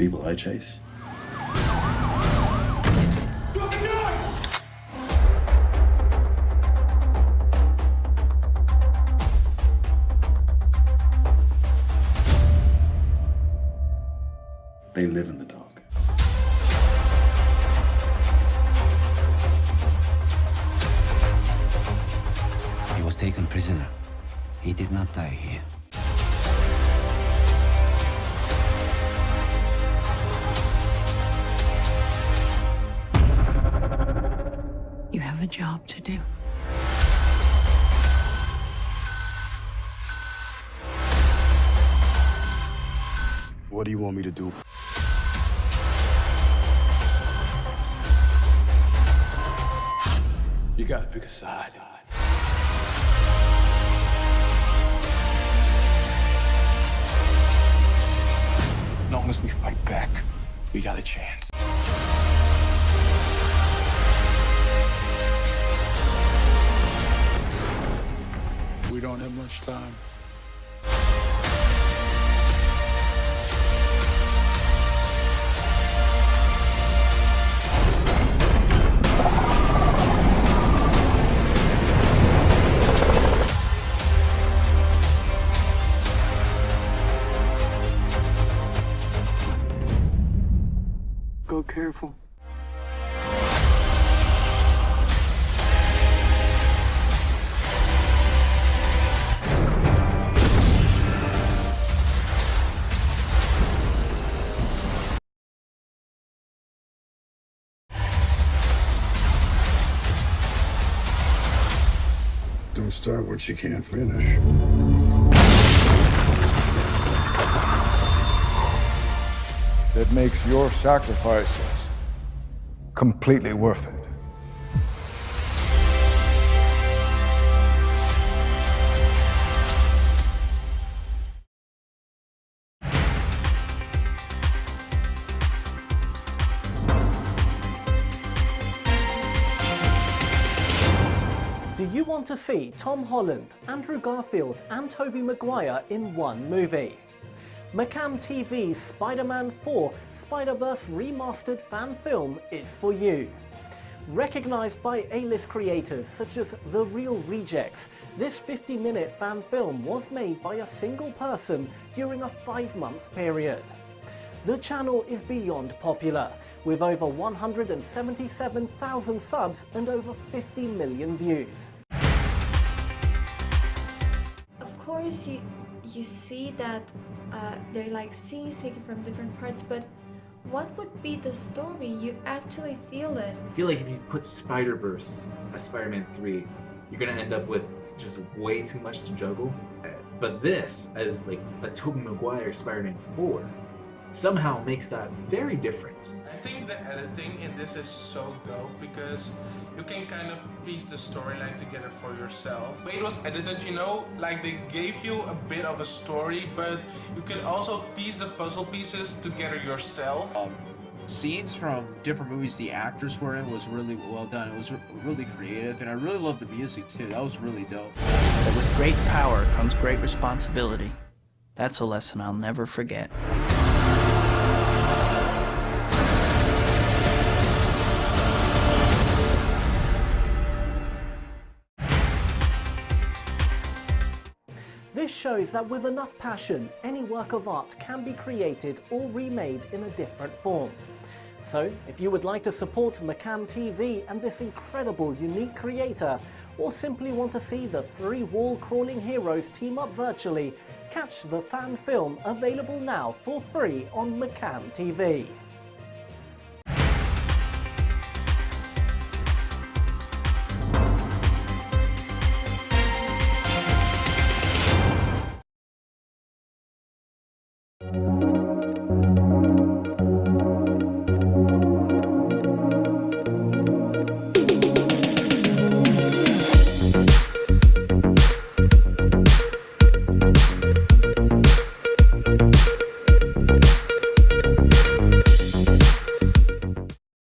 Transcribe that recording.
people I chase. They live in the dark. He was taken prisoner. He did not die here. Job to do. What do you want me to do? You gotta pick a side. As long as we fight back, we got a chance. Don't have much time. Go careful. Don't start what you can't finish. That makes your sacrifices completely worth it. Do you want to see Tom Holland, Andrew Garfield and Tobey Maguire in one movie? McCam TV's Spider-Man 4 Spider-Verse Remastered fan film is for you. Recognised by A-list creators such as The Reel Rejects, this 50-minute fan film was made by a single person during a five-month period. The channel is beyond popular, with over 177,000 subs and over 50 million views. Of course, you you see that uh, they're like scenes taken from different parts, but what would be the story? You actually feel it. I feel like if you put Spider Verse as Spider Man 3, you're gonna end up with just way too much to juggle. But this, as like a Tobey Maguire Spider Man 4, somehow makes that very different. I think the editing in this is so dope because you can kind of piece the storyline together for yourself. The way it was edited, you know, like they gave you a bit of a story, but you can also piece the puzzle pieces together yourself. Um, scenes from different movies the actors were in was really well done. It was really creative, and I really loved the music too. That was really dope. But with great power comes great responsibility. That's a lesson I'll never forget. This shows that with enough passion, any work of art can be created or remade in a different form. So, if you would like to support McCam TV and this incredible, unique creator, or simply want to see the three wall-crawling heroes team up virtually, catch the fan film available now for free on McCam TV.